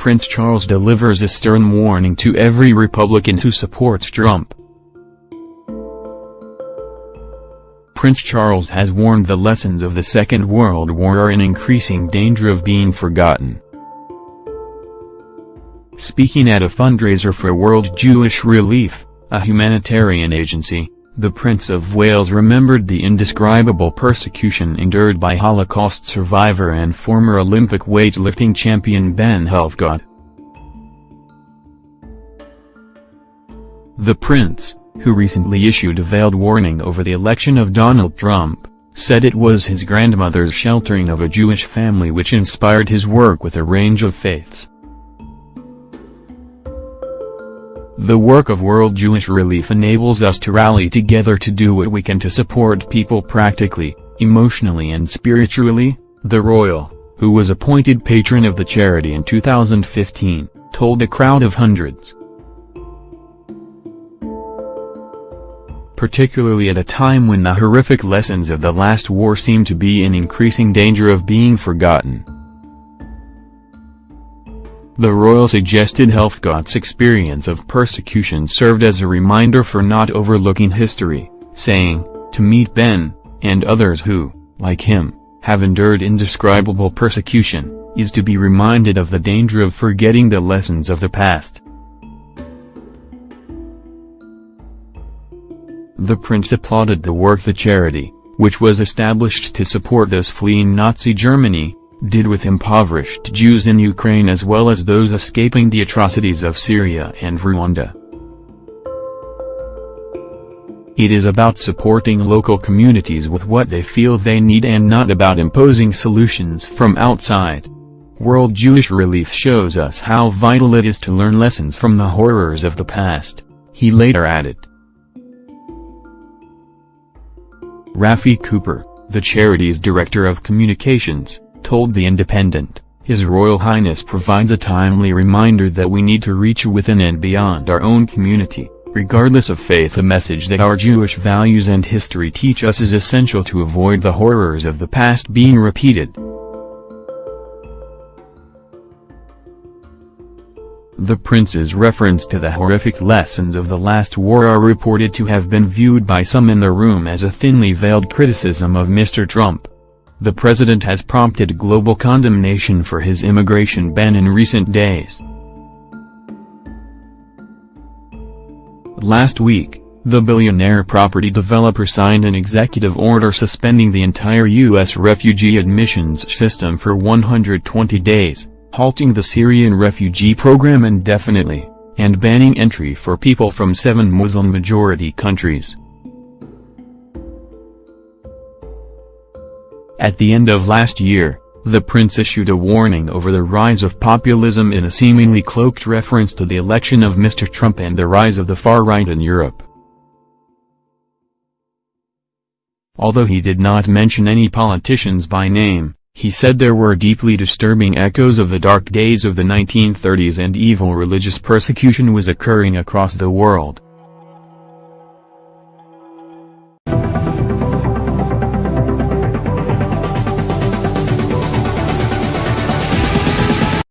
Prince Charles delivers a stern warning to every Republican who supports Trump. Prince Charles has warned the lessons of the Second World War are in increasing danger of being forgotten. Speaking at a fundraiser for World Jewish Relief, a humanitarian agency, the Prince of Wales remembered the indescribable persecution endured by Holocaust survivor and former Olympic weightlifting champion Ben Helfgott. The Prince, who recently issued a veiled warning over the election of Donald Trump, said it was his grandmother's sheltering of a Jewish family which inspired his work with a range of faiths. The work of World Jewish Relief enables us to rally together to do what we can to support people practically, emotionally and spiritually, the royal, who was appointed patron of the charity in 2015, told a crowd of hundreds. particularly at a time when the horrific lessons of the last war seem to be in increasing danger of being forgotten. The royal suggested Helfgott's experience of persecution served as a reminder for not overlooking history, saying, to meet Ben, and others who, like him, have endured indescribable persecution, is to be reminded of the danger of forgetting the lessons of the past. The prince applauded the work the charity, which was established to support those fleeing Nazi Germany, did with impoverished Jews in Ukraine as well as those escaping the atrocities of Syria and Rwanda. It is about supporting local communities with what they feel they need and not about imposing solutions from outside. World Jewish Relief shows us how vital it is to learn lessons from the horrors of the past, he later added. Rafi Cooper, the charity's director of communications, told The Independent, His Royal Highness provides a timely reminder that we need to reach within and beyond our own community, regardless of faith a message that our Jewish values and history teach us is essential to avoid the horrors of the past being repeated. The prince's reference to the horrific lessons of the last war are reported to have been viewed by some in the room as a thinly veiled criticism of Mr. Trump. The president has prompted global condemnation for his immigration ban in recent days. Last week, the billionaire property developer signed an executive order suspending the entire U.S. refugee admissions system for 120 days halting the Syrian refugee program indefinitely, and banning entry for people from seven Muslim-majority countries. At the end of last year, the prince issued a warning over the rise of populism in a seemingly cloaked reference to the election of Mr. Trump and the rise of the far right in Europe. Although he did not mention any politicians by name, he said there were deeply disturbing echoes of the dark days of the 1930s and evil religious persecution was occurring across the world.